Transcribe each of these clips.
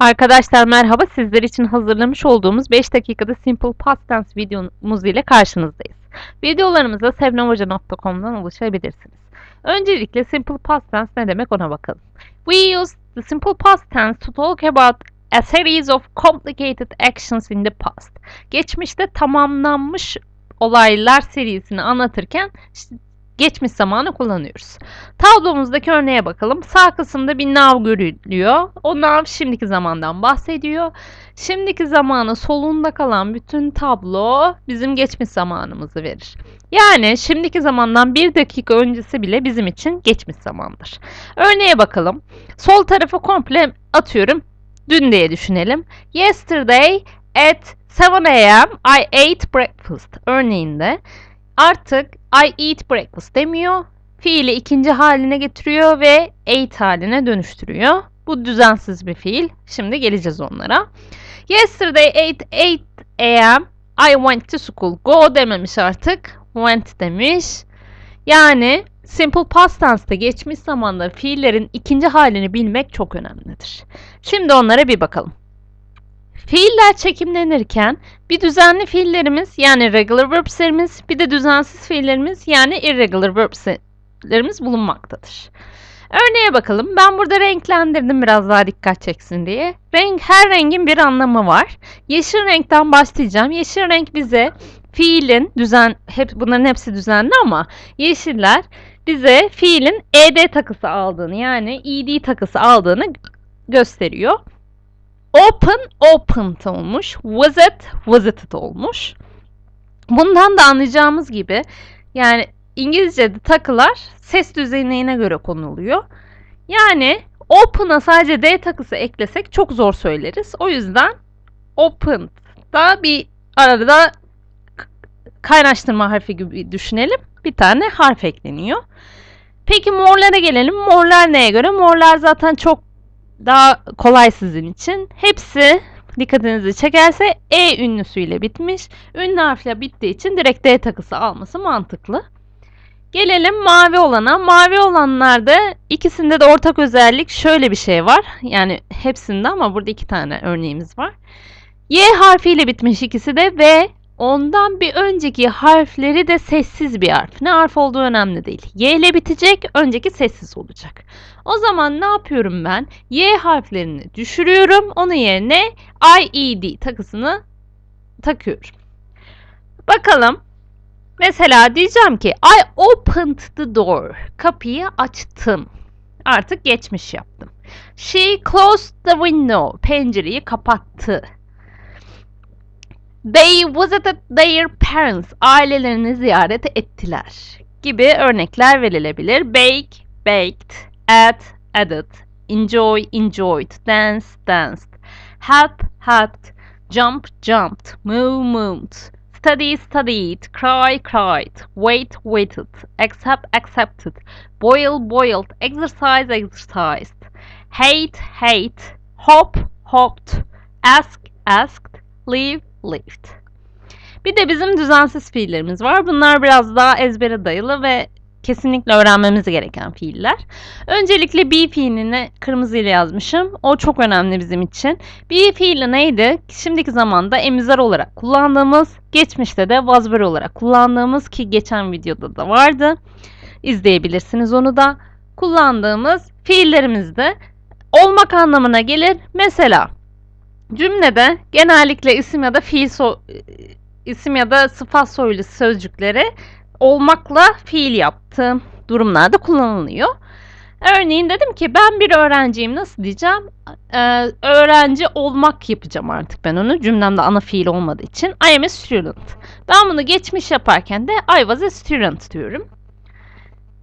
Arkadaşlar merhaba. Sizler için hazırlamış olduğumuz 5 dakikada Simple Past Tense videomuz ile karşınızdayız. Videolarımıza sevnemhoca.com'dan ulaşabilirsiniz. Öncelikle Simple Past Tense ne demek ona bakalım. We use the Simple Past Tense to talk about a series of complicated actions in the past. Geçmişte tamamlanmış olaylar serisini anlatırken geçmiş zamanı kullanıyoruz. Tablomuzdaki örneğe bakalım. Sağ kısımda bir nav görülüyor. O nav şimdiki zamandan bahsediyor. Şimdiki zamanı solunda kalan bütün tablo bizim geçmiş zamanımızı verir. Yani şimdiki zamandan bir dakika öncesi bile bizim için geçmiş zamandır. Örneğe bakalım. Sol tarafı komple atıyorum. Dün diye düşünelim. Yesterday at 7 a.m. I ate breakfast. Örneğinde artık I eat breakfast demiyor. Fiili ikinci haline getiriyor ve ate haline dönüştürüyor. Bu düzensiz bir fiil. Şimdi geleceğiz onlara. Yesterday at 8 a.m. I went to school. Go dememiş artık. Went demiş. Yani simple past tense'te geçmiş zamanda fiillerin ikinci halini bilmek çok önemlidir. Şimdi onlara bir bakalım. Fiiller çekimlenirken bir düzenli fiillerimiz yani regular verbs'lerimiz bir de düzensiz fiillerimiz yani irregular verbs'lerimiz bulunmaktadır. Örneğe bakalım. Ben burada renklendirdim biraz daha dikkat çeksin diye. Renk her rengin bir anlamı var. Yeşil renkten başlayacağım. Yeşil renk bize fiilin düzen hep bunların hepsi düzenli ama yeşiller bize fiilin ed takısı aldığını yani ed takısı aldığını gösteriyor. Open, opened olmuş. Visit, visited olmuş. Bundan da anlayacağımız gibi yani İngilizce'de takılar ses düzeyine göre konuluyor. Yani open'a sadece D takısı eklesek çok zor söyleriz. O yüzden open da bir arada kaynaştırma harfi gibi düşünelim. Bir tane harf ekleniyor. Peki morlara gelelim. Morlar neye göre? Morlar zaten çok daha kolay sizin için. Hepsi dikkatinizi çekerse E ünlüsüyle bitmiş. Ünlü harfle bittiği için direkt D takısı alması mantıklı. Gelelim mavi olana. Mavi olanlarda ikisinde de ortak özellik şöyle bir şey var. Yani hepsinde ama burada iki tane örneğimiz var. Y harfiyle bitmiş ikisi de ve ondan bir önceki harfleri de sessiz bir harf. Ne harf olduğu önemli değil. Y ile bitecek, önceki sessiz olacak. O zaman ne yapıyorum ben? Y harflerini düşürüyorum. Onun yerine IED takısını takıyorum. Bakalım. Mesela diyeceğim ki I opened the door. Kapıyı açtım. Artık geçmiş yaptım. She closed the window. Pencereyi kapattı. They visited their parents. Ailelerini ziyaret ettiler. Gibi örnekler verilebilir. Bake, baked, add, added, enjoy, enjoyed, dance, danced, help, helped, jump, jumped, move, moved, study, studied, cry, cried, wait, waited, accept, accepted, boil, boiled, exercise, exercised, hate, hate, hop, hopped, ask, asked, leave, lived. Bir de bizim düzensiz fiillerimiz var. Bunlar biraz daha ezbere dayalı ve kesinlikle öğrenmemiz gereken fiiller. Öncelikle be fiilini kırmızıyla yazmışım. O çok önemli bizim için. Be fiili neydi? Şimdiki zamanda emizar olarak kullandığımız, geçmişte de was were olarak kullandığımız ki geçen videoda da vardı. İzleyebilirsiniz onu da. Kullandığımız fiillerimizde olmak anlamına gelir. Mesela cümlede genellikle isim ya da fiil so isim ya da sıfat soylu sözcükleri olmakla fiil yaptığım durumlarda kullanılıyor. Örneğin dedim ki ben bir öğrenciyim nasıl diyeceğim? Ee, öğrenci olmak yapacağım artık ben onu cümlemde ana fiil olmadığı için. I am a student. Ben bunu geçmiş yaparken de I was a student diyorum.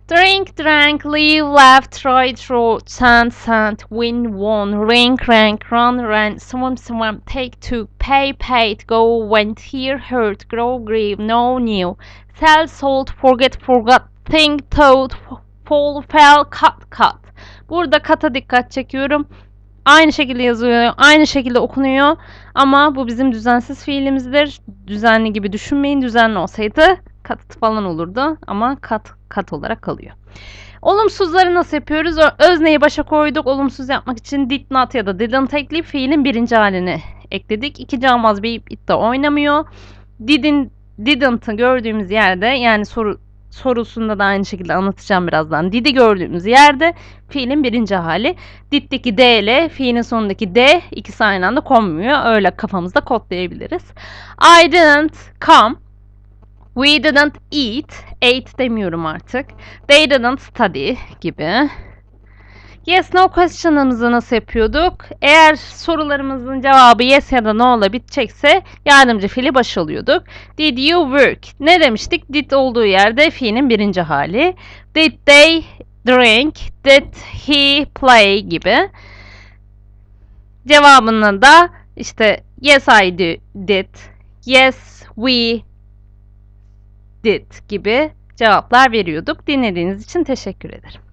Drink, drank, live, laugh, try, throw, send, sent, win, won, ring, rank, run, ran, swim, swim, take, took, pay, paid, go, went, hear, heard, grow, grieve, know, knew, sell, sold, forget, forgot, think, thought, fall, fell, cut, cut. Burada kata dikkat çekiyorum. Aynı şekilde yazıyor, aynı şekilde okunuyor ama bu bizim düzensiz fiilimizdir. Düzenli gibi düşünmeyin. Düzenli olsaydı cut falan olurdu ama cut cut olarak kalıyor. Olumsuzları nasıl yapıyoruz? Özneyi başa koyduk. Olumsuz yapmak için did not ya da didn't ekleyip fiilin birinci halini ekledik. İkinci almaz bir de oynamıyor. Didn't, didn't'ı gördüğümüz yerde yani soru sorusunda da aynı şekilde anlatacağım birazdan. Did'i gördüğümüz yerde fiilin birinci hali. Did'deki D ile fiilin sonundaki D ikisi aynı anda konmuyor. Öyle kafamızda kodlayabiliriz. I didn't come. We didn't eat. Ate demiyorum artık. They didn't study gibi. Yes no question'ımızı nasıl yapıyorduk? Eğer sorularımızın cevabı yes ya da no ile bitecekse yardımcı fiili baş alıyorduk. Did you work? Ne demiştik? Did olduğu yerde fiilin birinci hali. Did they drink? Did he play gibi. Cevabını da işte yes I did. Yes we did gibi cevaplar veriyorduk. Dinlediğiniz için teşekkür ederim.